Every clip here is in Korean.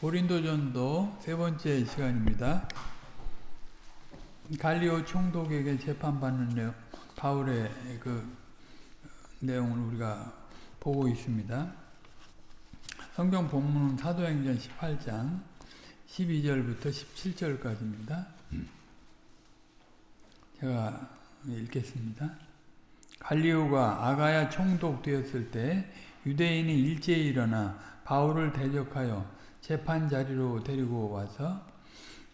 고린도전도 세 번째 시간입니다. 갈리오 총독에게 재판받는 내용, 바울의 그 내용을 우리가 보고 있습니다. 성경 본문은 사도행전 18장 12절부터 17절까지입니다. 제가 읽겠습니다. 갈리오가 아가야 총독 되었을 때 유대인이 일제히 일어나 바울을 대적하여 재판 자리로 데리고 와서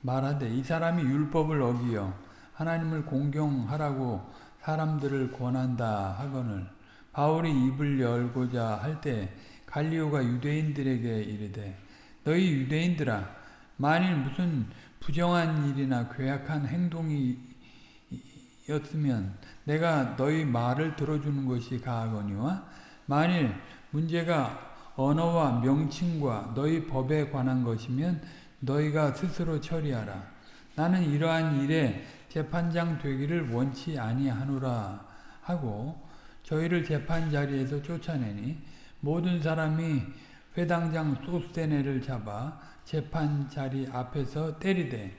말하되 이 사람이 율법을 어기어 하나님을 공경하라고 사람들을 권한다 하거늘. 바울이 입을 열고자 할 때 갈리오가 유대인들에게 이르되 너희 유대인들아 만일 무슨 부정한 일이나 괴악한 행동이 였으면 내가 너희 말을 들어주는 것이 가하거니와 만일 문제가 언어와 명칭과 너희 법에 관한 것이면 너희가 스스로 처리하라. 나는 이러한 일에 재판장 되기를 원치 아니하노라 하고 저희를 재판 자리에서 쫓아내니 모든 사람이 회당장 소스테네를 잡아 재판 자리 앞에서 때리되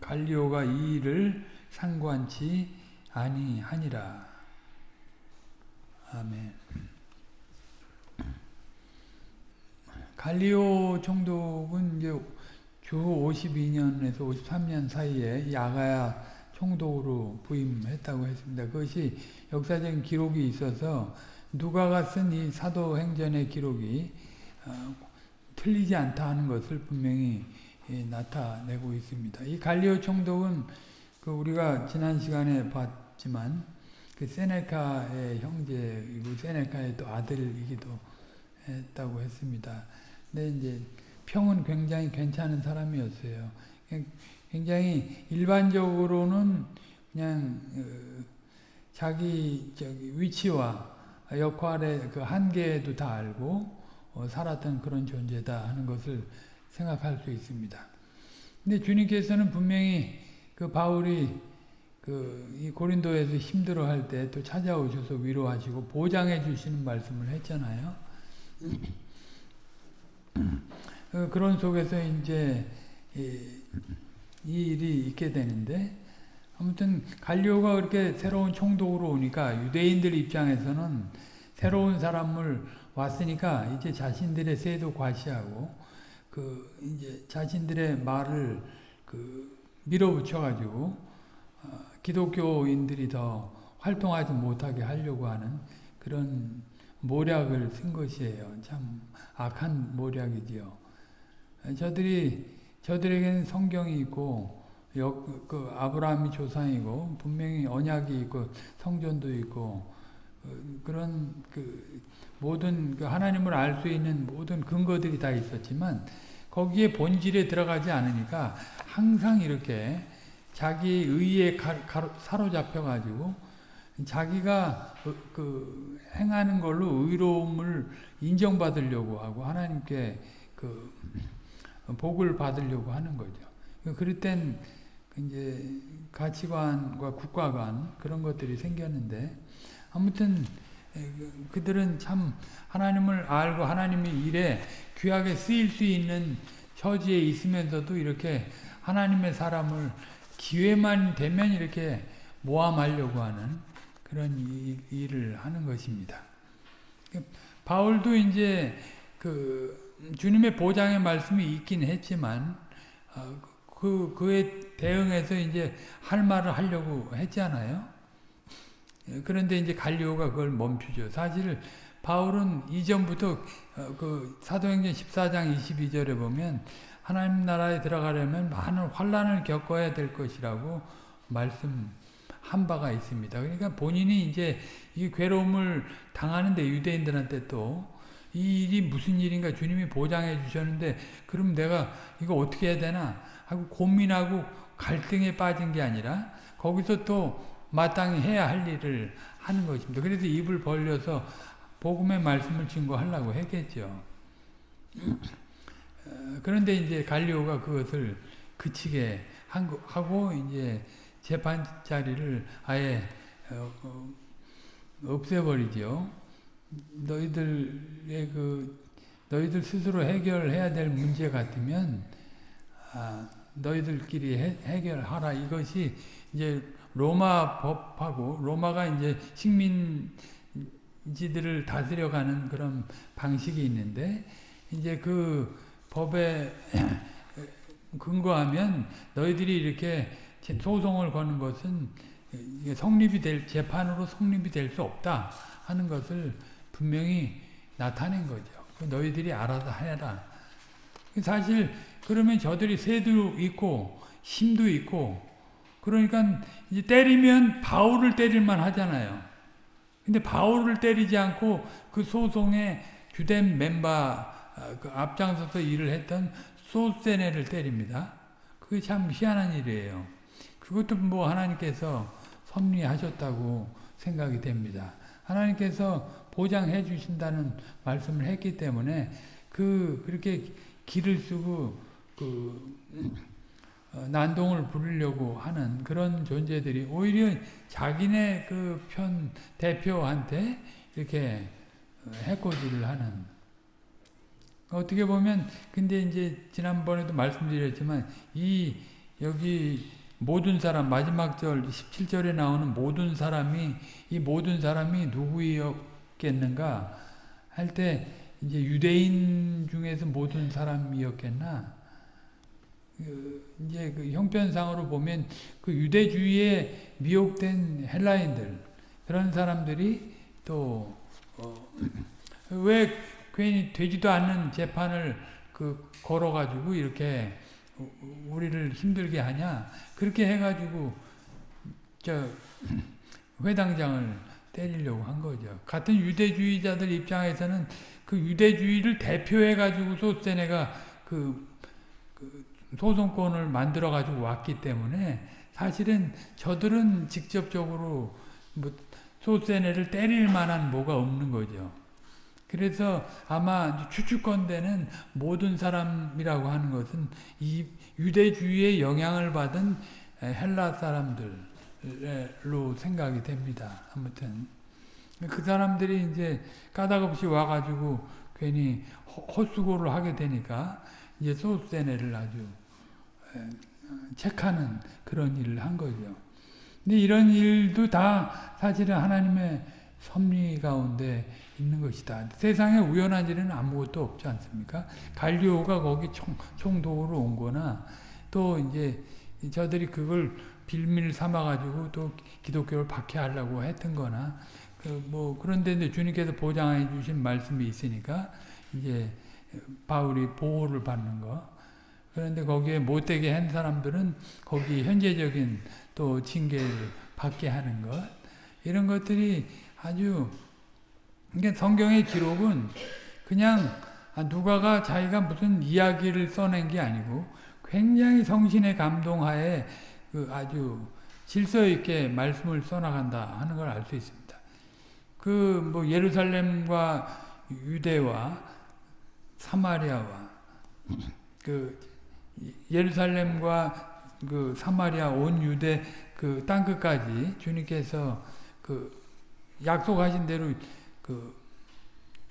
갈리오가 이 일을 상관치 아니하니라. 아멘. 갈리오 총독은 이제 주 52년에서 53년 사이에 야가야 총독으로 부임했다고 했습니다. 그것이 역사적인 기록이 있어서 누가가 쓴 이 사도행전의 기록이 어, 틀리지 않다 하는 것을 분명히 예, 나타내고 있습니다. 이 갈리오 총독은 그 우리가 지난 시간에 봤지만 그 세네카의 형제이고 세네카의 또 아들이기도 했다고 했습니다. 근데 이제 평은 굉장히 괜찮은 사람이었어요. 굉장히 일반적으로는 그냥 어, 자기 저기 위치와 역할의 그 한계도 다 알고 어, 살았던 그런 존재다 하는 것을 생각할 수 있습니다. 근데 주님께서는 분명히 그 바울이 그이 고린도에서 힘들어할 때 또 찾아오셔서 위로하시고 보장해 주시는 말씀을 했잖아요. 어, 그런 속에서 이제 이, 일이 있게 되는데 아무튼 갈리오가 그렇게 새로운 총독으로 오니까 유대인들 입장에서는 새로운 사람을 왔으니까 이제 자신들의 세도 과시하고 그 이제 자신들의 말을 그 밀어붙여 가지고 어, 기독교인들이 더 활동하지 못하게 하려고 하는 그런 모략을 쓴 것이에요. 참 악한 모략이지요. 저들이 저들에게는 성경이 있고 역, 그 아브라함이 조상이고 분명히 언약이 있고 성전도 있고 그, 그런 그 모든 그 하나님을 알 수 있는 모든 근거들이 다 있었지만 거기에 본질에 들어가지 않으니까 항상 이렇게 자기 의에 사로잡혀 가지고 자기가 그, 그 행하는 걸로 의로움을 인정받으려고 하고 하나님께 그 복을 받으려고 하는 거죠. 그럴 땐 이제 가치관과 국가관 그런 것들이 생겼는데 아무튼 그들은 참 하나님을 알고 하나님의 일에 귀하게 쓰일 수 있는 처지에 있으면서도 이렇게 하나님의 사람을 기회만 되면 이렇게 모함하려고 하는 그런 일 을 하는 것입니다. 바울도 이제 그 주님의 보장의 말씀이 있긴 했지만 어, 그 그에 대응해서 이제 할 말을 하려고 했잖아요. 그런데 이제 갈리오가 그걸 멈추죠. 사실 바울은 이전부터 어, 그 사도행전 14장 22절에 보면 하나님 나라에 들어가려면 많은 환란을 겪어야 될 것이라고 말씀 한 바가 있습니다. 그러니까 본인이 이제 이 괴로움을 당하는데 유대인들한테 또 이 일이 무슨 일인가 주님이 보장해 주셨는데 그럼 내가 이거 어떻게 해야 되나 하고 고민하고 갈등에 빠진 게 아니라 거기서 또 마땅히 해야 할 일을 하는 것입니다. 그래서 입을 벌려서 복음의 말씀을 증거하려고 했겠죠. 어, 그런데 이제 갈리오가 그것을 그치게 하고 이제 재판 자리를 아예 어, 어, 없애버리죠. 너희들의 그 너희들 스스로 해결해야 될 문제 같으면 아, 너희들끼리 해, 해결하라. 이것이 이제 로마 법하고 로마가 이제 식민지들을 다스려가는 그런 방식이 있는데 이제 그 법에 근거하면 너희들이 이렇게 소송을 거는 것은 성립이 될 재판으로 성립이 될 수 없다 하는 것을 분명히 나타낸 거죠. 너희들이 알아서 해라. 사실 그러면 저들이 새도 있고 힘도 있고 그러니까 이제 때리면 바울을 때릴만 하잖아요. 근데 바울을 때리지 않고 그 소송에 주된 멤버 그 앞장서서 일을 했던 소세네를 때립니다. 그게 참 희한한 일이에요. 그것도 뭐 하나님께서 섭리하셨다고 생각이 됩니다. 하나님께서 보장해 주신다는 말씀을 했기 때문에 그 그렇게 길을 쓰고 그 어, 난동을 부리려고 하는 그런 존재들이 오히려 자기네 그 편 대표한테 이렇게 어, 해코지를 하는 어떻게 보면 근데 이제 지난번에도 말씀드렸지만 이 여기 모든 사람 마지막 절 17절에 나오는 모든 사람이 이 모든 사람이 누구였겠는가? 할 때 이제 유대인 중에서 모든 사람이었겠나? 그 이제 그 형편상으로 보면 그 유대주의에 미혹된 헬라인들 그런 사람들이 또왜 어 괜히 되지도 않는 재판을 그 걸어가지고 이렇게 우리를 힘들게 하냐 그렇게 해가지고 저 회당장을 때리려고 한 거죠. 같은 유대주의자들 입장에서는 그 유대주의를 대표해가지고 소세네가 그, 그 소송권을 만들어가지고 왔기 때문에 사실은 저들은 직접적으로 뭐 소세네를 때릴 만한 뭐가 없는 거죠. 그래서 아마 추측건대는 모든 사람이라고 하는 것은 이 유대주의의 영향을 받은 헬라 사람들로 생각이 됩니다. 아무튼 그 사람들이 이제 까닭없이 와가지고 괜히 헛수고를 하게 되니까 이제 소세네를 아주 체크하는 그런 일을 한 거죠. 근데 이런 일도 다 사실은 하나님의 섭리 가운데 있는 것이다. 세상에 우연한 일은 아무것도 없지 않습니까? 갈리오가 거기 총, 총독으로 온 거나 또 이제 저들이 그걸 빌미를 삼아가지고 또 기독교를 박해하려고 했던 거나 그 뭐 그런데 이제 주님께서 보장해 주신 말씀이 있으니까 이제 바울이 보호를 받는 거 그런데 거기에 못되게 한 사람들은 거기 현재적인 또 징계를 받게 하는 것 이런 것들이 아주 그러니까 성경의 기록은 그냥 누가가 자기가 무슨 이야기를 써낸 게 아니고 굉장히 성신의 감동하에 그 아주 질서 있게 말씀을 써나간다 하는 걸 알 수 있습니다. 그 뭐 예루살렘과 유대와 사마리아와 그 예루살렘과 그 사마리아 온 유대 그 땅 끝까지 주님께서 그 약속하신 대로 그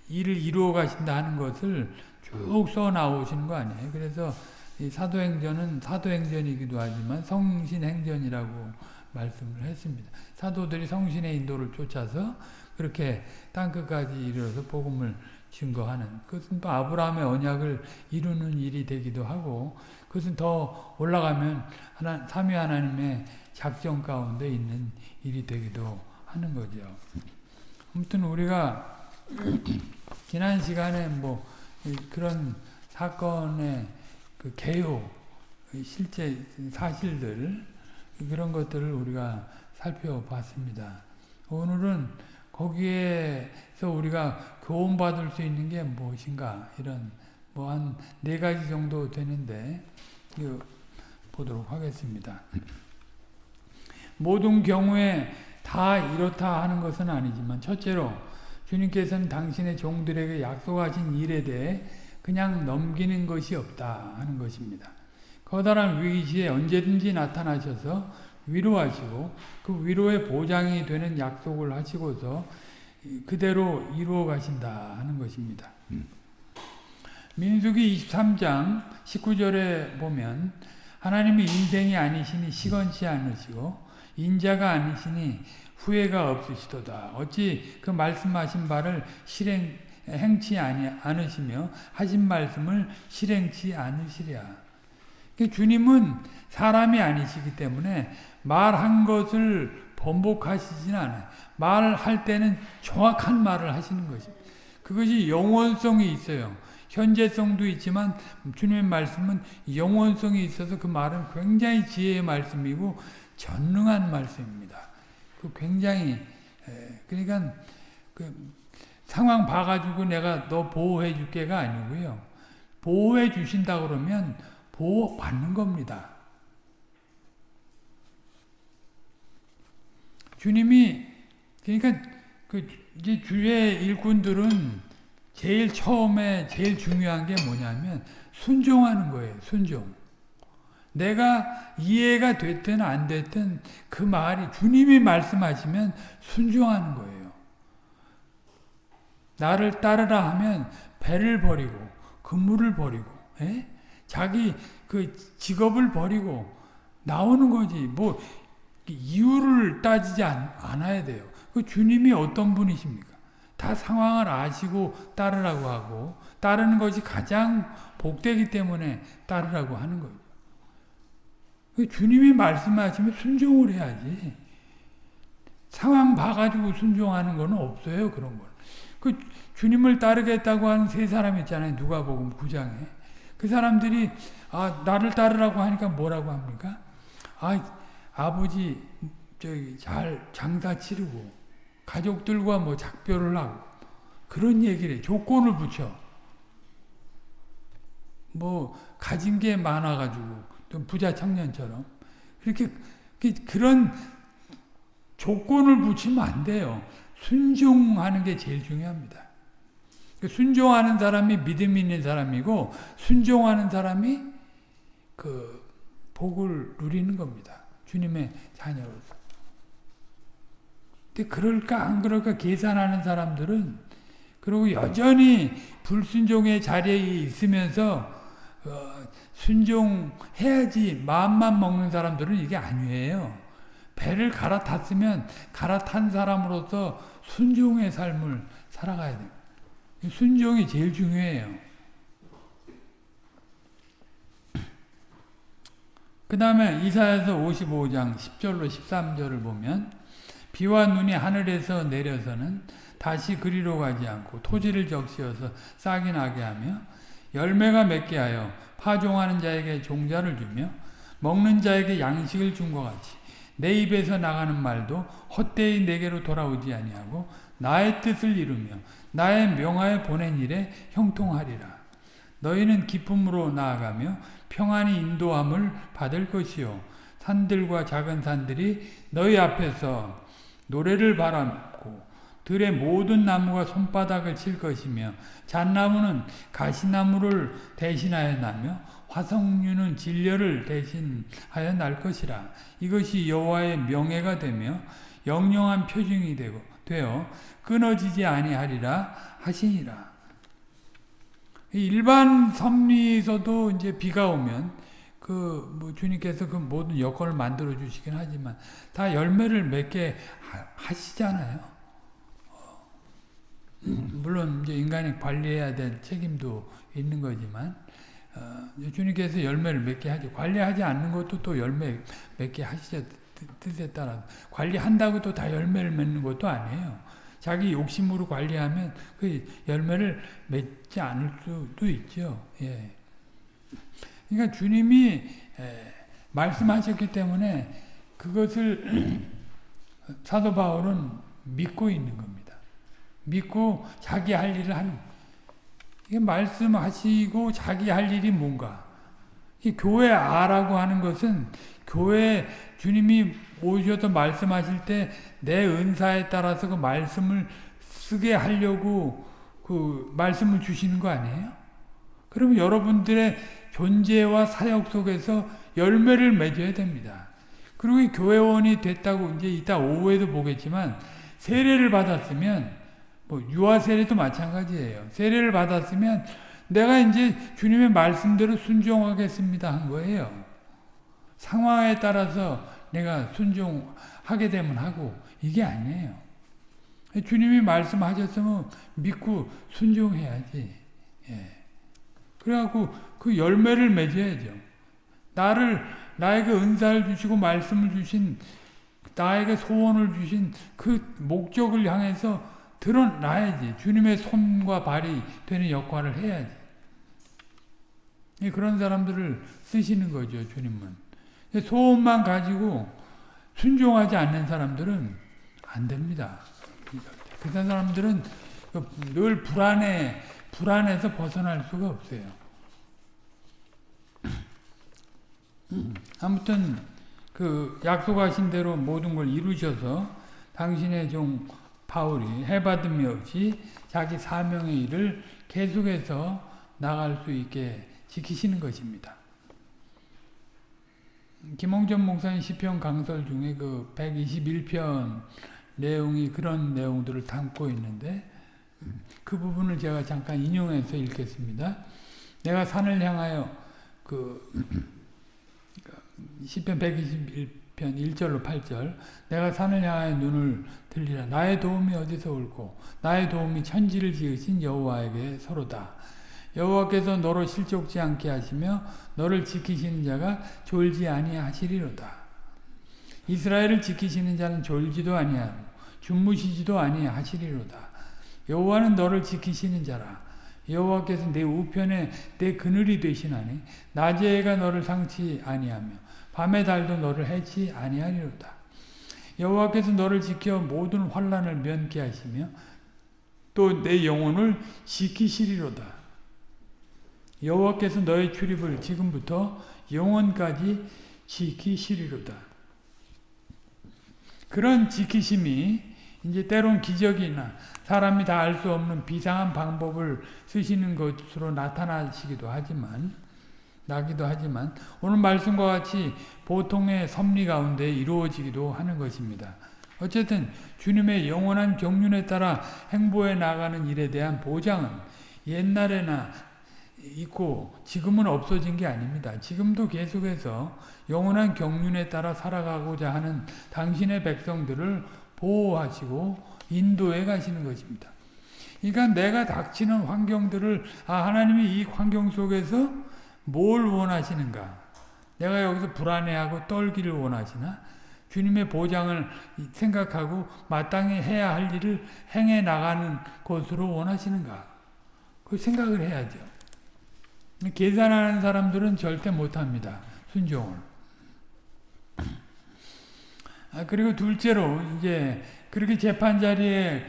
일을 이루어 가신다 하는 것을 쭉 써 나오시는 거 아니에요. 그래서 이 사도행전은 사도행전이기도 하지만 성신행전이라고 말씀을 했습니다. 사도들이 성신의 인도를 쫓아서 그렇게 땅끝까지 이르러서 복음을 증거하는 그것은 또 아브라함의 언약을 이루는 일이 되기도 하고 그것은 더 올라가면 하나, 삼위 하나님의 작정 가운데 있는 일이 되기도 하는 거죠. 아무튼 우리가 지난 시간에 뭐 그런 사건의 그 개요, 실제 사실들 그런 것들을 우리가 살펴봤습니다. 오늘은 거기에서 우리가 교훈받을 수 있는 게 무엇인가 이런 뭐 한 네 가지 정도 되는데 보도록 하겠습니다. 모든 경우에 다 이렇다 하는 것은 아니지만 첫째로 주님께서는 당신의 종들에게 약속하신 일에 대해 그냥 넘기는 것이 없다 하는 것입니다. 커다란 위기 시에 언제든지 나타나셔서 위로하시고 그 위로의 보장이 되는 약속을 하시고서 그대로 이루어 가신다 하는 것입니다. 민수기 23장 19절에 보면 하나님이 인생이 아니시니 시건치 않으시고 인자가 아니시니 후회가 없으시도다. 어찌 그 말씀하신 바를 실행 행치 아니 않으시며 하신 말씀을 실행치 않으시랴. 그러니까 주님은 사람이 아니시기 때문에 말한 것을 번복하시진 않아요. 말할 때는 정확한 말을 하시는 것입니다. 그것이 영원성이 있어요. 현재성도 있지만 주님의 말씀은 영원성이 있어서 그 말은 굉장히 지혜의 말씀이고 전능한 말씀입니다. 그 굉장히 그러니까 그 상황 봐가지고 내가 너 보호해 줄게가 아니고요. 보호해 주신다 그러면 보호 받는 겁니다. 주님이 그러니까 그 이제 주의 일꾼들은 제일 처음에 제일 중요한 게 뭐냐면 순종하는 거예요. 순종. 내가 이해가 됐든 안 됐든 그 말이 주님이 말씀하시면 순종하는 거예요. 나를 따르라 하면 배를 버리고 근무를 버리고 에? 예? 자기 그 직업을 버리고 나오는 거지. 뭐 이유를 따지지 않, 아야 돼요. 그 주님이 어떤 분이십니까? 다 상황을 아시고 따르라고 하고 따르는 것이 가장 복되기 때문에 따르라고 하는 거예요. 그 주님이 말씀하시면 순종을 해야지. 상황 봐가지고 순종하는 건 없어요. 그런 건. 그 주님을 따르겠다고 하는 세 사람 있잖아요. 누가복음 9장에. 그 사람들이 아 나를 따르라고 하니까 뭐라고 합니까? 아 아버지 저기 잘 장사 치르고 가족들과 뭐 작별을 하고 그런 얘기를 조건을 붙여. 뭐 가진 게 많아가지고 좀 부자 청년처럼 그렇게 그런 조건을 붙이면 안 돼요. 순종하는 게 제일 중요합니다. 그 순종하는 사람이 믿음 있는 사람이고 순종하는 사람이 그 복을 누리는 겁니다. 주님의 자녀로서. 근데 그럴까 안 그럴까 계산하는 사람들은 그리고 여전히 불순종의 자리에 있으면서 어, 순종해야지 마음만 먹는 사람들은 이게 아니에요. 배를 갈아탔으면 갈아탄 사람으로서 순종의 삶을 살아가야 돼요. 순종이 제일 중요해요. 그 다음에 이사야서 55장 10절로 13절을 보면 비와 눈이 하늘에서 내려서는 다시 그리로 가지 않고 토지를 적시어서 싹이 나게 하며 열매가 맺게 하여 파종하는 자에게 종자를 주며 먹는 자에게 양식을 준 것 같이 내 입에서 나가는 말도 헛되이 내게로 돌아오지 아니하고 나의 뜻을 이루며 나의 명하에 보낸 일에 형통하리라. 너희는 기쁨으로 나아가며 평안히 인도함을 받을 것이요 산들과 작은 산들이 너희 앞에서 노래를 바람고 들의 모든 나무가 손바닥을 칠 것이며 잣나무는 가시나무를 대신하여 나며 화석류는 진려를 대신하여 날 것이라. 이것이 여호와의 명예가 되며 영영한 표징이 되고 되어 끊어지지 아니하리라 하시니라. 일반 섭리에서도 이제 비가 오면 그 뭐 주님께서 그 모든 여건을 만들어 주시긴 하지만 다 열매를 맺게 하시잖아요. 어, 물론 이제 인간이 관리해야 될 책임도 있는 거지만 어, 주님께서 열매를 맺게 하죠. 관리하지 않는 것도 또 열매 맺게 하시죠. 뜻에 따라 관리한다고 또 다 열매를 맺는 것도 아니에요. 자기 욕심으로 관리하면 그 열매를 맺지 않을 수도 있죠. 예. 그러니까 주님이 말씀하셨기 때문에 그것을 사도 바울은 믿고 있는 겁니다. 믿고 자기 할 일을 하는 이게 말씀하시고 자기 할 일이 뭔가 이 교회 아라고 하는 것은 교회 주님이 오셔서 말씀하실 때 내 은사에 따라서 그 말씀을 쓰게 하려고 그 말씀을 주시는 거 아니에요? 그러면 여러분들의 존재와 사역 속에서 열매를 맺어야 됩니다. 그리고 교회원이 됐다고 이제 이따 오후에도 보겠지만 세례를 받았으면 뭐 유아 세례도 마찬가지예요. 세례를 받았으면 내가 이제 주님의 말씀대로 순종하겠습니다 한 거예요. 상황에 따라서 내가 순종하게 되면 하고 이게 아니에요. 주님이 말씀하셨으면 믿고 순종해야지. 예. 그래갖고 그 열매를 맺어야죠. 나를 나에게 은사를 주시고 말씀을 주신 나에게 소원을 주신 그 목적을 향해서 드러나야지. 주님의 손과 발이 되는 역할을 해야지. 그런 사람들을 쓰시는 거죠, 주님은. 소원만 가지고 순종하지 않는 사람들은 안 됩니다. 그 사람들은 늘 불안해, 불안해서 벗어날 수가 없어요. 아무튼 그 약속하신 대로 모든 걸 이루셔서 당신의 종 바울이 해받음이 없이 자기 사명의 일을 계속해서 나갈 수 있게 지키시는 것입니다. 김홍전 목사님 시편 강설 중에 그 121편 내용이 그런 내용들을 담고 있는데 그 부분을 제가 잠깐 인용해서 읽겠습니다. 내가 산을 향하여 그 시편 121 편 1절로 8절 내가 산을 향하여 눈을 들리라 나의 도움이 어디서 올고 나의 도움이 천지를 지으신 여호와에게 서로다. 여호와께서 너로 실족지 않게 하시며 너를 지키시는 자가 졸지 아니하시리로다. 이스라엘을 지키시는 자는 졸지도 아니하고 주무시지도 아니하시리로다. 여호와는 너를 지키시는 자라. 여호와께서 내 우편에 내 그늘이 되시나니 낮에 가 너를 상치 아니하며 밤의 달도 너를 해치 아니하리로다. 여호와께서 너를 지켜 모든 환란을 면케 하시며 또 내 영혼을 지키시리로다. 여호와께서 너의 출입을 지금부터 영원까지 지키시리로다. 그런 지키심이 이제 때론 기적이나 사람이 다 알 수 없는 비상한 방법을 쓰시는 것으로 나타나시기도 하지만 나기도 하지만 오늘 말씀과 같이 보통의 섭리 가운데 이루어지기도 하는 것입니다. 어쨌든 주님의 영원한 경륜에 따라 행보해 나가는 일에 대한 보장은 옛날에나 있고 지금은 없어진 게 아닙니다. 지금도 계속해서 영원한 경륜에 따라 살아가고자 하는 당신의 백성들을 보호하시고 인도해 가시는 것입니다. 그러니까 내가 닥치는 환경들을 아 하나님이 이 환경 속에서 뭘 원하시는가? 내가 여기서 불안해하고 떨기를 원하시나? 주님의 보장을 생각하고 마땅히 해야 할 일을 행해 나가는 것으로 원하시는가? 그 생각을 해야죠. 계산하는 사람들은 절대 못합니다. 순종을. 아, 그리고 둘째로 이제 그렇게 재판 자리에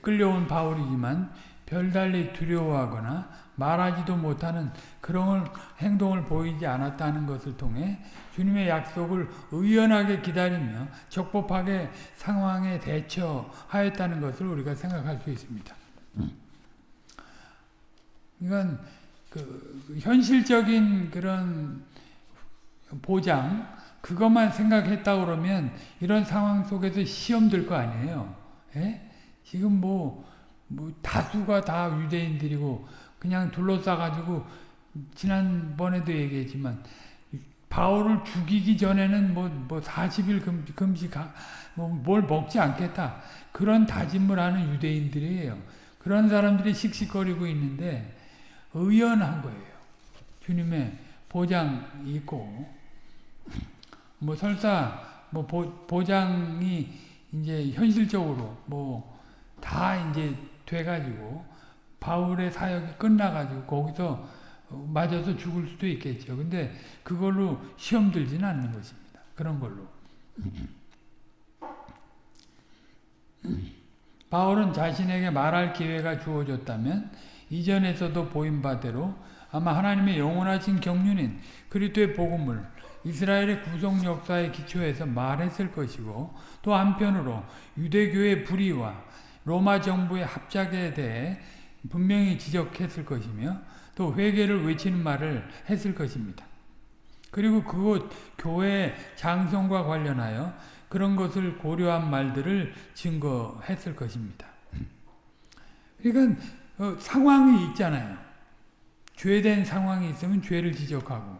끌려온 바울이지만 별달리 두려워하거나 말하지도 못하는 그런 행동을 보이지 않았다는 것을 통해 주님의 약속을 의연하게 기다리며 적법하게 상황에 대처하였다는 것을 우리가 생각할 수 있습니다. 이건 그 현실적인 그런 보장 그것만 생각했다 그러면 이런 상황 속에서 시험 들거 아니에요. 예? 지금 뭐, 뭐 다수가 다 유대인들이고 그냥 둘러싸가지고 지난번에도 얘기했지만 바울을 죽이기 전에는 뭐, 뭐 40일 금, 금식, 뭐뭘 먹지 않겠다. 그런 다짐을 하는 유대인들이에요. 그런 사람들이 씩씩거리고 있는데 의연한 거예요. 주님의 보장이 있고 뭐 설사 뭐 보, 보장이 이제 현실적으로 뭐 다 이제 돼가지고 바울의 사역이 끝나가지고 거기서 맞아서 죽을 수도 있겠죠. 근데 그걸로 시험 들지는 않는 것입니다. 그런 걸로. 바울은 자신에게 말할 기회가 주어졌다면 이전에서도 보인 바대로 아마 하나님의 영원하신 경륜인 그리스도의 복음을 이스라엘의 구속 역사에 기초해서 말했을 것이고 또 한편으로 유대교의 불의와 로마 정부의 합작에 대해 분명히 지적했을 것이며 또 회개를 외치는 말을 했을 것입니다. 그리고 그곳 교회 장성과 관련하여 그런 것을 고려한 말들을 증거했을 것입니다. 그러니까 어, 상황이 있잖아요. 죄된 상황이 있으면 죄를 지적하고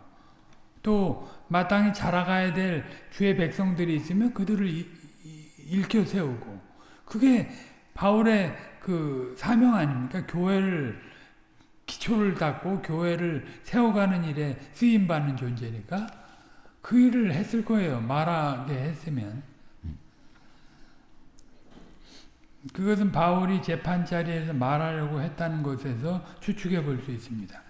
또 마땅히 자라가야 될 주의 백성들이 있으면 그들을 이, 이, 일으켜 세우고 그게 바울의 그 사명 아닙니까? 교회를 기초를 닦고 교회를 세워가는 일에 쓰임 받는 존재니까 그 일을 했을 거예요. 말하게 했으면. 그것은 바울이 재판 자리에서 말하려고 했다는 것에서 추측해 볼 수 있습니다.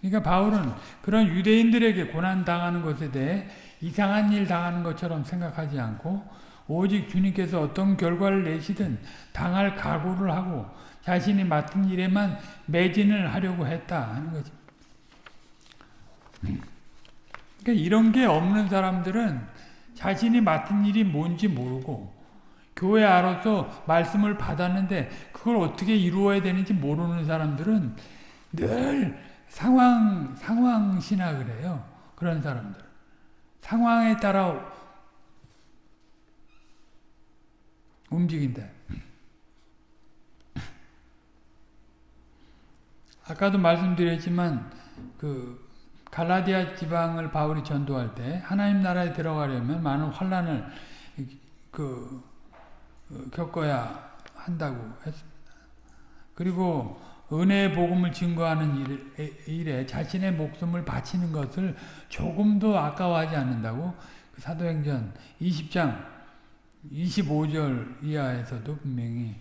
그러니까 바울은 그런 유대인들에게 고난 당하는 것에 대해 이상한 일 당하는 것처럼 생각하지 않고 오직 주님께서 어떤 결과를 내시든 당할 각오를 하고 자신이 맡은 일에만 매진을 하려고 했다 하는 거지. 그러니까 이런 게 없는 사람들은 자신이 맡은 일이 뭔지 모르고 교회 안로서 말씀을 받았는데 그걸 어떻게 이루어야 되는지 모르는 사람들은 늘 상황 상황 신학을 해요. 그런 사람들 상황에 따라 움직인다. 아까도 말씀드렸지만 그 갈라디아 지방을 바울이 전도할 때 하나님 나라에 들어가려면 많은 환란을 그 겪어야 한다고 했습니다. 그리고 은혜의 복음을 증거하는 일에 자신의 목숨을 바치는 것을 조금도 아까워하지 않는다고 그 사도행전 20장 25절 이하에서도 분명히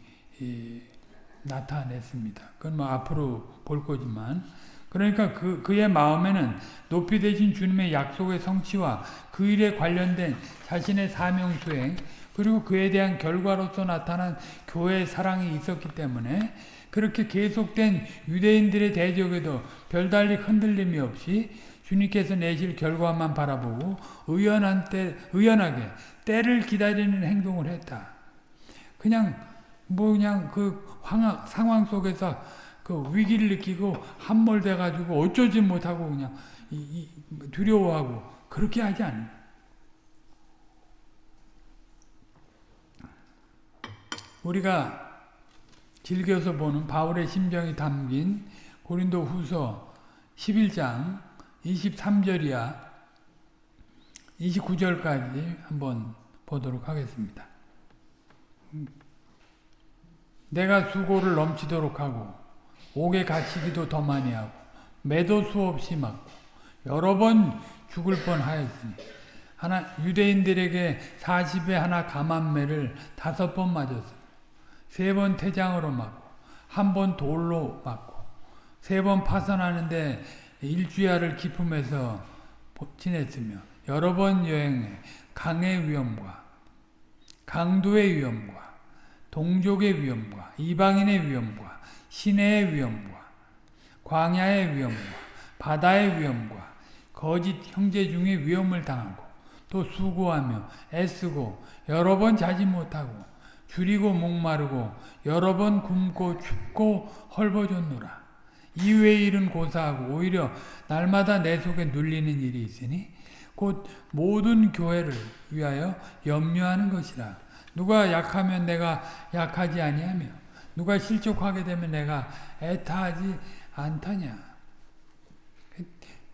나타냈습니다. 그건 뭐 앞으로 볼 거지만 그러니까 그, 그의 마음에는 높이 되신 주님의 약속의 성취와 그 일에 관련된 자신의 사명 수행 그리고 그에 대한 결과로서 나타난 교회의 사랑이 있었기 때문에 그렇게 계속된 유대인들의 대적에도 별달리 흔들림이 없이 주님께서 내실 결과만 바라보고 의연한 때, 의연하게 때를 기다리는 행동을 했다. 그냥 뭐 그냥 그 황하, 상황 속에서 그 위기를 느끼고 함몰돼 가지고 어쩌지 못하고 그냥 이, 이, 두려워하고 그렇게 하지 않는 우리가 즐겨서 보는 바울의 심정이 담긴 고린도 후서 11장 23절이야 29절까지 한번 보도록 하겠습니다. 내가 수고를 넘치도록 하고 옥에 갇히기도 더 많이 하고 매도 수없이 맞고 여러 번 죽을 뻔하였으니 하나 유대인들에게 40에 하나 감한매를 다섯 번 맞았으며 세번 태장으로 맞고 한 번 돌로 맞고 세 번 파선하는데 일주야를 기품해서 지냈으며 여러 번 여행해 강의 위험과 강도의 위험과 동족의 위험과 이방인의 위험과 시내의 위험과 광야의 위험과 바다의 위험과 거짓 형제 중에 위험을 당하고 또 수고하며 애쓰고 여러 번 자지 못하고 줄이고 목마르고 여러 번 굶고 춥고 헐벗었노라. 이외의 일은 고사하고 오히려 날마다 내 속에 눌리는 일이 있으니 곧 모든 교회를 위하여 염려하는 것이라. 누가 약하면 내가 약하지 아니하며 누가 실족하게 되면 내가 애타하지 않다냐.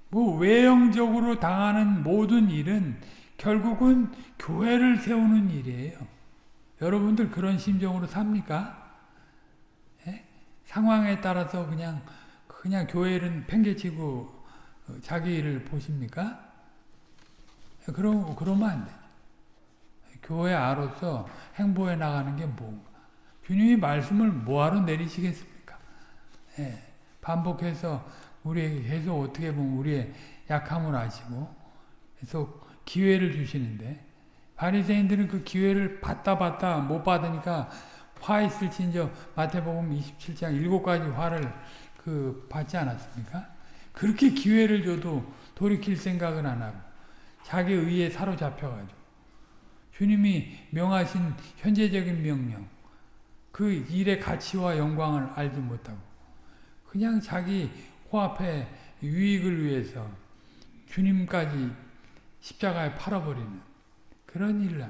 뭐 외형적으로 당하는 모든 일은 결국은 교회를 세우는 일이에요. 여러분들 그런 심정으로 삽니까? 예? 상황에 따라서 그냥 그냥 교회를 팽개치고 어, 자기 일을 보십니까? 그러, 그러면 안 돼. 교회 아로서 행보해 나가는 게 뭔가. 주님이 말씀을 뭐하러 내리시겠습니까? 예, 반복해서 우리에게 계속 어떻게 보면 우리의 약함을 아시고 계속 기회를 주시는데 바리새인들은 그 기회를 받다 받다 못 받으니까 화 있을진저 마태복음 27장 일곱 가지 화를 그 받지 않았습니까? 그렇게 기회를 줘도 돌이킬 생각은 안 하고 자기 의에 사로잡혀가지고 주님이 명하신 현재적인 명령 그 일의 가치와 영광을 알지 못하고 그냥 자기 코앞에 유익을 위해서 주님까지 십자가에 팔아버리는 그런 일을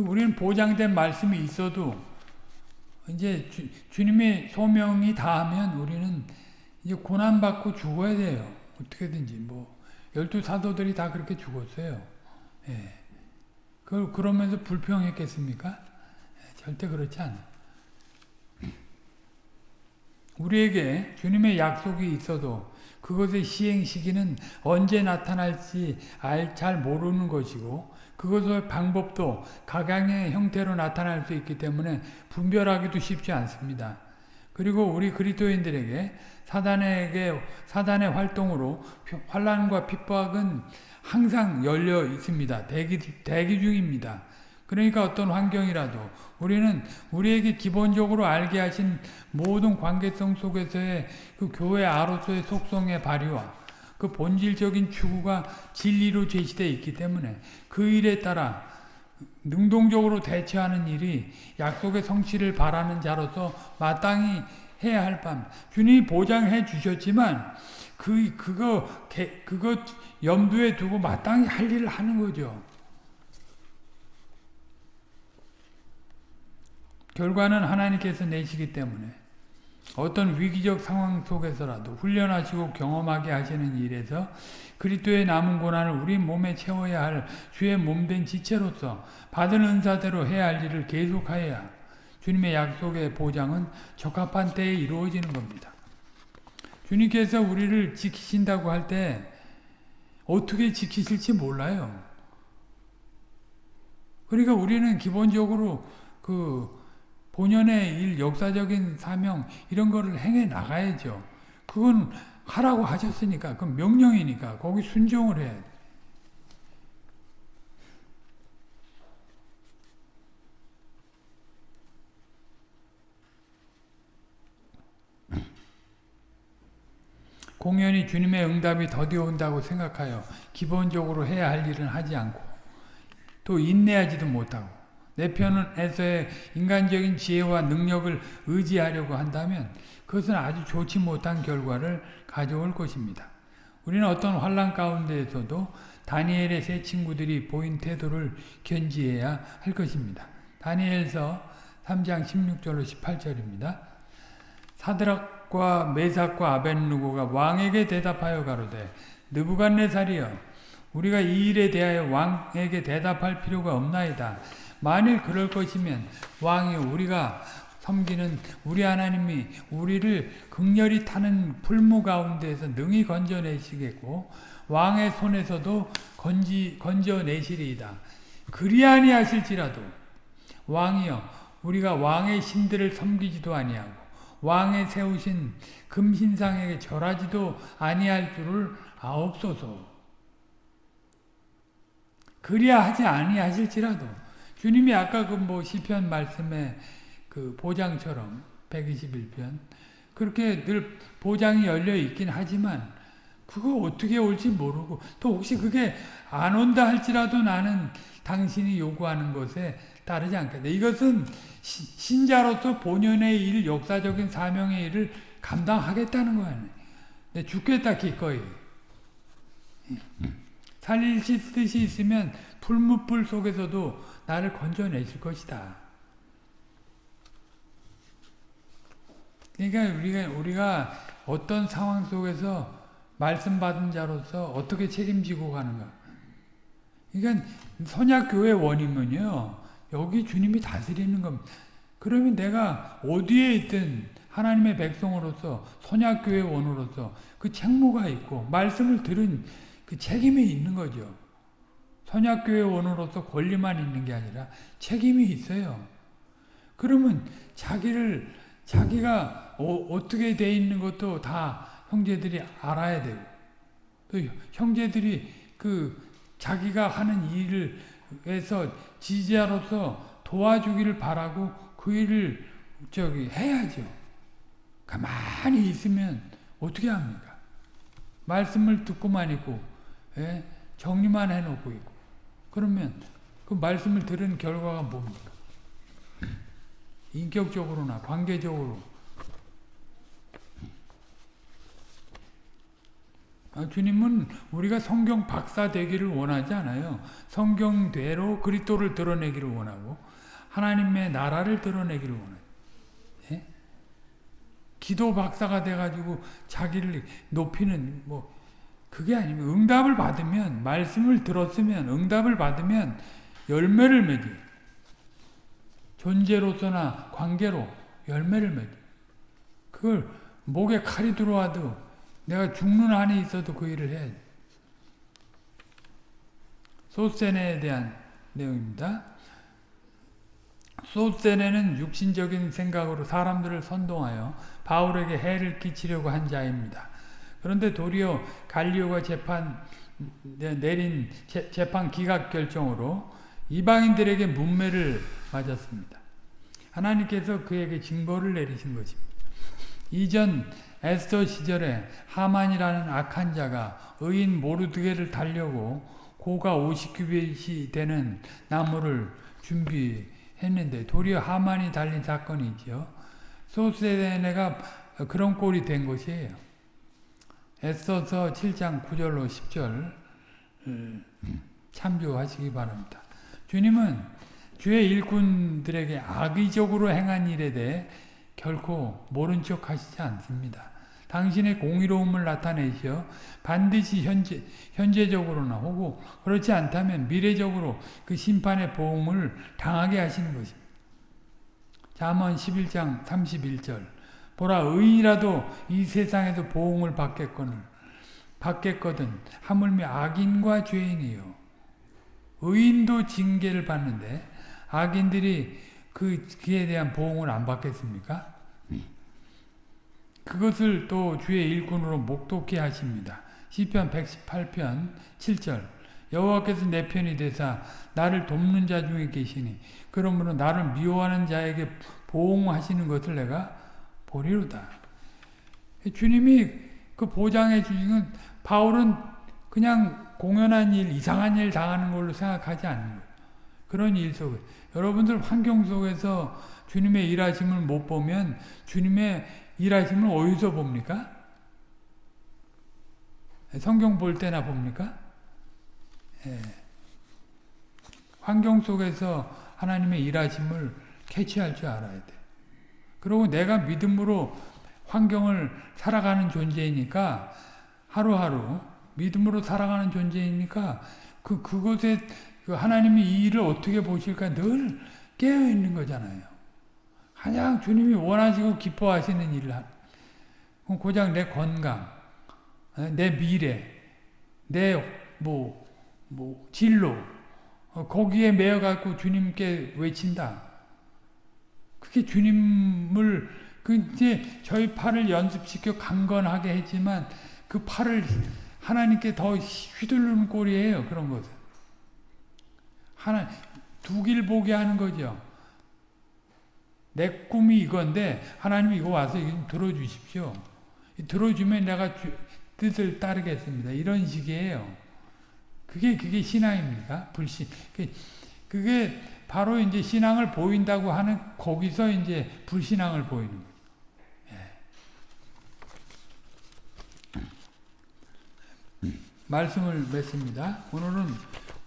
우리는 보장된 말씀이 있어도 이제 주, 주님의 소명이 다하면 우리는 이제 고난 받고 죽어야 돼요. 어떻게든지 뭐 열두 사도들이 다 그렇게 죽었어요. 예. 그 그러면서 불평했겠습니까? 예, 절대 그렇지 않아. 우리에게 주님의 약속이 있어도 그것의 시행 시기는 언제 나타날지 잘 모르는 것이고 그것의 방법도 각양의 형태로 나타날 수 있기 때문에 분별하기도 쉽지 않습니다. 그리고 우리 그리스도인들에게 사단에게 사단의 활동으로 환란과 핍박은 항상 열려 있습니다. 대기 대기 중입니다. 그러니까 어떤 환경이라도 우리는 우리에게 기본적으로 알게 하신 모든 관계성 속에서의 그 교회 아로서의 속성의 발휘와 그 본질적인 추구가 진리로 제시되어 있기 때문에 그 일에 따라 능동적으로 대처하는 일이 약속의 성취를 바라는 자로서 마땅히 해야 할 밤. 주님이 보장해 주셨지만 그 그거 그거 염두에 두고 마땅히 할 일을 하는 거죠. 결과는 하나님께서 내시기 때문에 어떤 위기적 상황 속에서라도 훈련하시고 경험하게 하시는 일에서 그리스도의 남은 고난을 우리 몸에 채워야 할 주의 몸된 지체로서 받은 은사대로 해야 할 일을 계속하여야 주님의 약속의 보장은 적합한 때에 이루어지는 겁니다. 주님께서 우리를 지키신다고 할 때 어떻게 지키실지 몰라요. 그러니까 우리는 기본적으로 그 본연의 일, 역사적인 사명 이런 거를 행해 나가야죠. 그건 하라고 하셨으니까 그 명령이니까 거기 순종을 돼. 공연히 주님의 응답이 더디어 온다고 생각하여 기본적으로 해야 할 일은 하지 않고 또 인내하지도 못하고 내 편에서의 인간적인 지혜와 능력을 의지하려고 한다면 그것은 아주 좋지 못한 결과를 가져올 것입니다. 우리는 어떤 환란 가운데에서도 다니엘의 세 친구들이 보인 태도를 견지해야 할 것입니다. 다니엘서 3장 16절로 18절입니다. 사드락과 메삭과 아벤누고가 왕에게 대답하여 가로되 느부갓네살이여 우리가 이 일에 대하여 왕에게 대답할 필요가 없나이다. 만일 그럴 것이면 왕이 우리가 섬기는 우리 하나님이 우리를 극렬히 타는 풀무 가운데에서 능히 건져내시겠고 왕의 손에서도 건지, 건져내시리이다. 그리 아니하실지라도 왕이여 우리가 왕의 신들을 섬기지도 아니하고 왕의 세우신 금신상에게 절하지도 아니할 줄을 아옵소서. 그리야 하지 아니하실지라도 주님이 아까 그 뭐 시편 말씀에 그 보장처럼 121편 그렇게 늘 보장이 열려 있긴 하지만 그거 어떻게 올지 모르고 또 혹시 그게 안 온다 할지라도 나는 당신이 요구하는 것에 따르지 않겠다. 이것은 신자로서 본연의 일, 역사적인 사명의 일을 감당하겠다는 거 아니에요. 죽겠다 기꺼이. 살릴 뜻이 있으면 풀무불 속에서도 나를 건져내실 것이다. 그러니까 우리가 우리가 어떤 상황 속에서 말씀 받은 자로서 어떻게 책임지고 가는가. 그러니까 선약 교회 원이면요. 여기 주님이 다스리는 겁니다. 그러면 내가 어디에 있든 하나님의 백성으로서 선약교회 원으로서 그 책무가 있고 말씀을 들은 그 책임이 있는 거죠. 선약교회 원으로서 권리만 있는 게 아니라 책임이 있어요. 그러면 자기를 자기가 어, 떻게돼 있는 것도 다 형제들이 알아야 되고 또 형제들이 그 자기가 하는 일을 해서 지지자로서 도와주기를 바라고 그 일을 저기 해야죠. 가만히 있으면 어떻게 합니까? 말씀을 듣고만 있고 예? 정리만 해놓고 있고 그러면 그 말씀을 들은 결과가 뭡니까? 인격적으로나 관계적으로 아, 주님은 우리가 성경 박사 되기를 원하지 않아요. 성경대로 그리스도를 드러내기를 원하고 하나님의 나라를 드러내기를 원해요. 기도 박사가 돼가지고 자기를 높이는 뭐 그게 아니면 응답을 받으면 말씀을 들었으면 응답을 받으면 열매를 맺이 존재로서나 관계로 열매를 맺이 그걸 목에 칼이 들어와도 내가 죽는 한이 있어도 그 일을 해야지 소세네에 대한 내용입니다. 소세네는 육신적인 생각으로 사람들을 선동하여 바울에게 해를 끼치려고 한 자입니다. 그런데 도리어 갈리오가 재판 내린 재판 기각 결정으로 이방인들에게 문매를 맞았습니다. 하나님께서 그에게 징벌을 내리신 것입니다. 이전 에스더 시절에 하만이라는 악한 자가 의인 모르드게를 달려고 고가 50규빗이 되는 나무를 준비했는데 도리어 하만이 달린 사건이지요. 소세네가 그런 꼴이 된 것이에요. 에스더서 7장 9절로 10절 참조하시기 바랍니다. 주님은 주의 일꾼들에게 악의적으로 행한 일에 대해 결코 모른 척 하시지 않습니다. 당신의 공의로움을 나타내시어 반드시 현재, 현재적으로나 혹은 그렇지 않다면 미래적으로 그 심판의 보험을 당하게 하시는 것입니다. 잠언 11장 31절 보라 의인이라도 이 세상에서 보응을 받겠거늘 받겠거든 하물며 악인과 죄인이요 의인도 징계를 받는데 악인들이 그 그에 대한 보응을 안 받겠습니까? 그것을 또 주의 일꾼으로 목독케 하십니다. 시편 118편 7절 여호와께서 내 편이 되사 나를 돕는 자 중에 계시니 그러므로 나를 미워하는 자에게 보응하시는 것을 내가 보리로다. 주님이 그 보장해 주시는 바울은 그냥 공연한 일, 이상한 일 당하는 걸로 생각하지 않는 거예요. 그런 일 속에 여러분들 환경 속에서 주님의 일하심을 못 보면 주님의 일하심을 어디서 봅니까? 성경 볼 때나 봅니까? 예. 환경 속에서 하나님의 일하심을 캐치할 줄 알아야 돼. 그리고 내가 믿음으로 환경을 살아가는 존재이니까 하루하루 믿음으로 살아가는 존재이니까 그 그곳에 그 하나님이 이 일을 어떻게 보실까 늘 깨어 있는 거잖아요. 가장 주님이 원하시고 기뻐하시는 일을 하. 고작 내 건강, 내 미래, 내 뭐 뭐 진로 거기에 매여 갖고 주님께 외친다. 그게 주님을 그 이제 저희 팔을 연습시켜 강건하게 했지만 그 팔을 하나님께 더 휘두르는 꼴이에요. 그런 것은. 하나 두 길 보게 하는 거죠. 내 꿈이 이건데 하나님 이거 와서 이거 들어주십시오. 들어주면 내가 주, 뜻을 따르겠습니다. 이런 식이에요. 그게 그게 신앙입니까? 불신. 그게 바로 이제 신앙을 보인다고 하는 거기서 이제 불신앙을 보이는 거예요. 예. 말씀을 맺습니다. 오늘은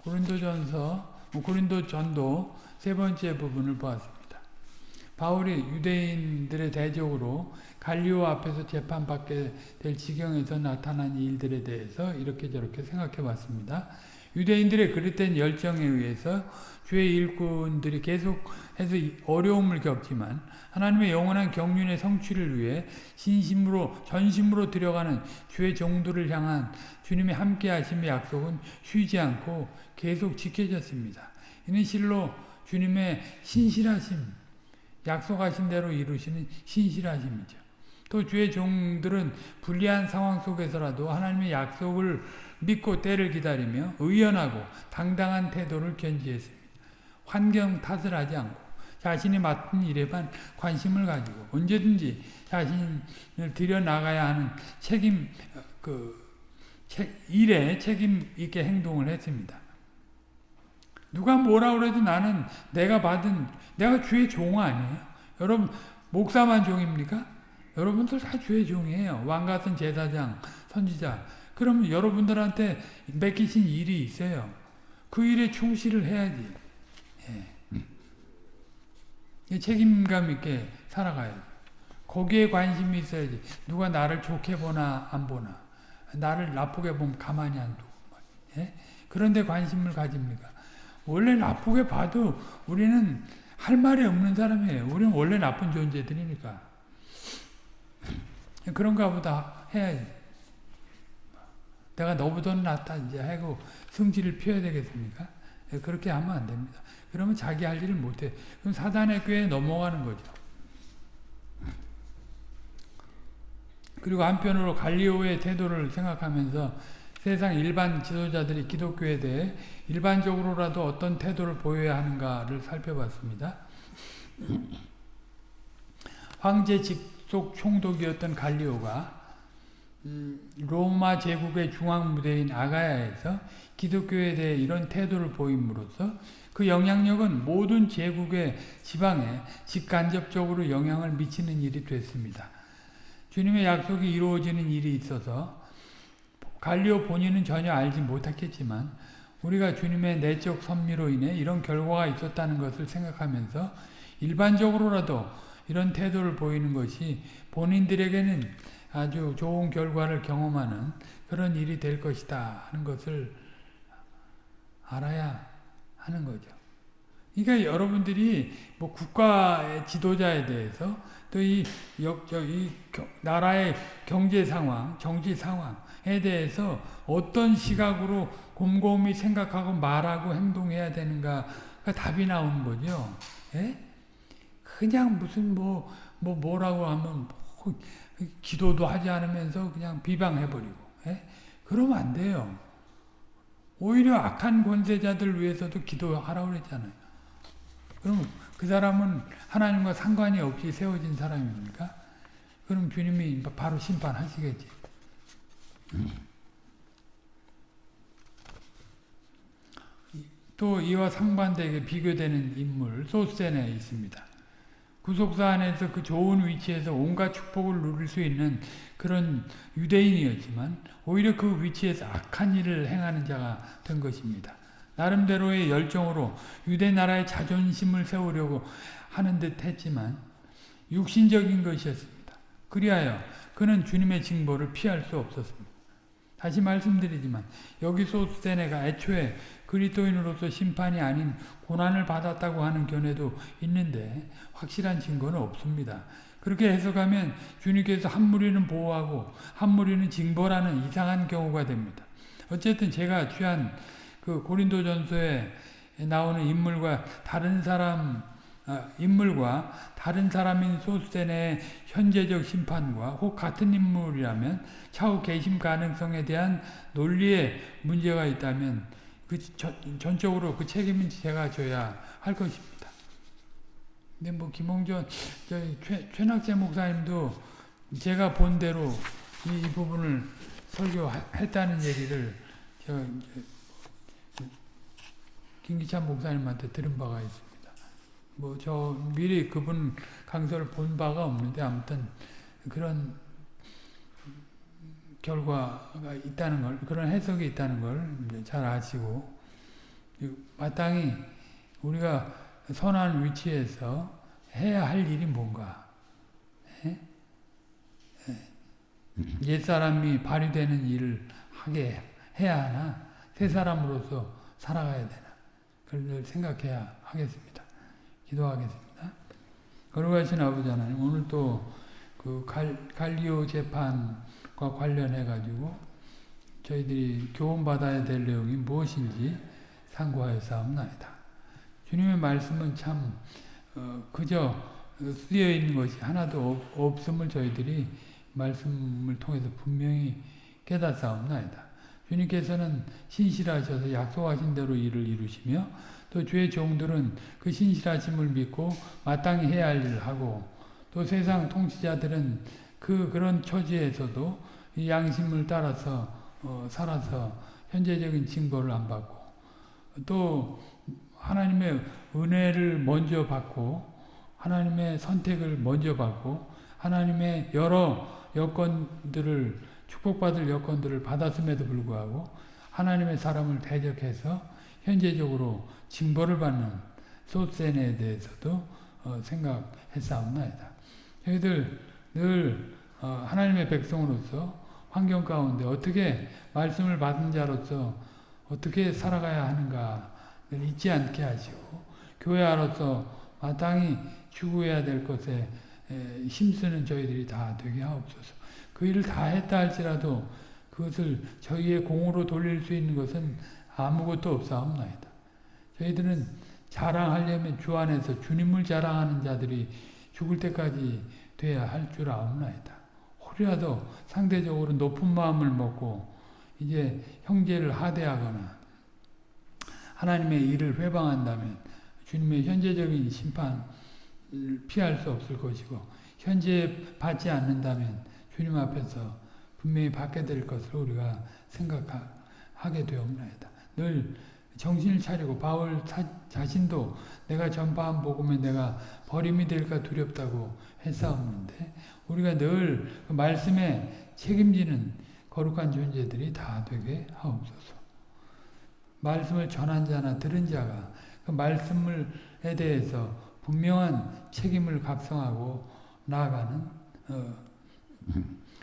고린도전서, 고린도전도 세 번째 부분을 보았습니다. 바울이 유대인들의 대적으로 갈리오 앞에서 재판받게 될 지경에서 나타난 일들에 대해서 이렇게 저렇게 생각해 봤습니다. 유대인들의 그릇된 열정에 의해서 주의 일꾼들이 계속해서 어려움을 겪지만 하나님의 영원한 경륜의 성취를 위해 신심으로 전심으로 들여가는 주의 종들을 향한 주님의 함께 하심의 약속은 쉬지 않고 계속 지켜졌습니다. 이는 실로 주님의 신실하심, 약속하신 대로 이루시는 신실하심이죠. 또 주의 종들은 불리한 상황 속에서라도 하나님의 약속을 믿고 때를 기다리며 의연하고 당당한 태도를 견지했습니다. 환경 탓을 하지 않고 자신이 맡은 일에만 관심을 가지고 언제든지 자신을 들여 나가야 하는 책임 그 일에 책임 있게 행동을 했습니다. 누가 뭐라 그래도 나는 내가 받은 내가 주의 종 아니에요. 여러분 목사만 종입니까? 여러분들 다 주의 종이에요. 왕 같은 제사장, 선지자. 그러면 여러분들한테 맡기신 일이 있어요. 그 일에 충실을 해야지. 예. 책임감 있게 살아가야 거기에 관심이 있어야지. 누가 나를 좋게 보나 안 보나. 나를 나쁘게 보면 가만히 안 두고. 예? 그런데 관심을 가집니까? 원래 나쁘게 봐도 우리는 할 말이 없는 사람이에요. 우리는 원래 나쁜 존재들이니까. 그런가 보다 해야지. 내가 너보다는 낫다 이제 하고 성질을 피워야 되겠습니까? 예, 그렇게 하면 안 됩니다. 그러면 자기 할 일을 못해. 그럼 사단의 꾀에 넘어가는 거죠. 그리고 한편으로 갈리오의 태도를 생각하면서 세상 일반 지도자들이 기독교에 대해 일반적으로라도 어떤 태도를 보여야 하는가를 살펴봤습니다. 황제 직속 총독이었던 갈리오가 음, 로마 제국의 중앙 무대인 아가야에서 기독교에 대해 이런 태도를 보임으로써 그 영향력은 모든 제국의 지방에 직간접적으로 영향을 미치는 일이 됐습니다. 주님의 약속이 이루어지는 일이 있어서 갈리오 본인은 전혀 알지 못했겠지만 우리가 주님의 내적 선미로 인해 이런 결과가 있었다는 것을 생각하면서 일반적으로라도 이런 태도를 보이는 것이 본인들에게는 아주 좋은 결과를 경험하는 그런 일이 될 것이다 하는 것을 알아야 하는 거죠. 그러니까 여러분들이 뭐 국가의 지도자에 대해서 또이이 나라의 경제 상황, 정치 상황에 대해서 어떤 시각으로 곰곰이 생각하고 말하고 행동해야 되는가가 답이 나오는 거죠. 예? 그냥 무슨 뭐, 뭐 뭐라고 하면 뭐 기도도 하지 않으면서 그냥 비방해버리고 예? 그러면 안 돼요. 오히려 악한 권세자들 위해서도 기도하라고 그랬잖아요. 그럼 그 사람은 하나님과 상관이 없이 세워진 사람입니까? 그럼 주님이 바로 심판하시겠지. 또 이와 상반되게 비교되는 인물 소센에 있습니다. 구속사 안에서 그 좋은 위치에서 온갖 축복을 누릴 수 있는 그런 유대인이었지만 오히려 그 위치에서 악한 일을 행하는 자가 된 것입니다. 나름대로의 열정으로 유대 나라의 자존심을 세우려고 하는 듯 했지만 육신적인 것이었습니다. 그리하여 그는 주님의 징벌을 피할 수 없었습니다. 다시 말씀드리지만 여기 소스테네가 애초에 그리스도인으로서 심판이 아닌 고난을 받았다고 하는 견해도 있는데 확실한 증거는 없습니다. 그렇게 해석하면 주님께서 한 무리는 보호하고 한 무리는 징벌하는 이상한 경우가 됩니다. 어쨌든 제가 취한 그 고린도전서에 나오는 인물과 다른 사람 아, 인물과 다른 사람인 소스텐의 현재적 심판과 혹 같은 인물이라면 차후 개심 가능성에 대한 논리에 문제가 있다면 그 전 적으로 그 책임은 제가 져야 할 것입니다. 근데 뭐 김홍전 최, 최낙재 목사님도 제가 본 대로 이, 이 부분을 설교했다는 얘기를 제가 김기찬 목사님한테 들은 바가 있습니다. 뭐 저 미리 그분 강서를 본 바가 없는데 아무튼 그런 결과가 있다는 걸 그런 해석이 있다는 걸 잘 아시고 마땅히 우리가 선한 위치에서 해야 할 일이 뭔가 예? 예. 옛사람이 발휘되는 일을 하게 해야 하나 새 사람으로서 살아가야 되나 그걸 생각해야 하겠습니다. 기도하겠습니다. 거룩하신 아버지 하나님, 오늘 또그 갈리오 재판과 관련해 가지고 저희들이 교훈받아야 될 내용이 무엇인지 상고하여 싸움나이다. 주님의 말씀은 참 어, 그저 쓰여 있는 것이 하나도 없음을 저희들이 말씀을 통해서 분명히 깨닫사옵나이다. 주님께서는 신실하셔서 약속하신 대로 일을 이루시며 또 주의 종들은 그 신실하심을 믿고 마땅히 해야 할 일을 하고 또 세상 통치자들은 그 그런 처지에서도 이 양심을 따라서 어, 살아서 현재적인 징벌을 안 받고 또 하나님의 은혜를 먼저 받고 하나님의 선택을 먼저 받고 하나님의 여러 여건들을 축복받을 여건들을 받았음에도 불구하고 하나님의 사람을 대적해서 현재적으로 징벌을 받는 소센에 대해서도 어, 생각했사옵나이다. 저희들 늘 어, 하나님의 백성으로서 환경 가운데 어떻게 말씀을 받은 자로서 어떻게 살아가야 하는가 늘 잊지 않게 하시고 교회 안으로서 마땅히 추구해야 될 것에 에, 힘쓰는 저희들이 다 되게 하옵소서. 그 일을 다 했다 할지라도 그것을 저희의 공으로 돌릴 수 있는 것은 아무것도 없사옵나이다. 저희들은 자랑하려면 주 안에서 주님을 자랑하는 자들이 죽을 때까지 돼야 할 줄 아옵나이다. 혹이라도 상대적으로 높은 마음을 먹고 이제 형제를 하대하거나 하나님의 일을 회방한다면 주님의 현재적인 심판을 피할 수 없을 것이고 현재 받지 않는다면 주님 앞에서 분명히 받게 될 것을 우리가 생각하게 되옵나이다. 늘 정신을 차리고 바울 자신도 내가 전파한 복음에 내가 버림이 될까 두렵다고 했사옵는데 우리가 늘 그 말씀에 책임지는 거룩한 존재들이 다 되게 하옵소서. 말씀을 전한 자나 들은 자가 그 말씀에 대해서 분명한 책임을 각성하고 나아가는 어,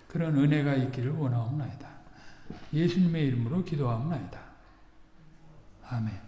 그런 은혜가 있기를 원하옵나이다. 예수님의 이름으로 기도하옵나이다. 아멘.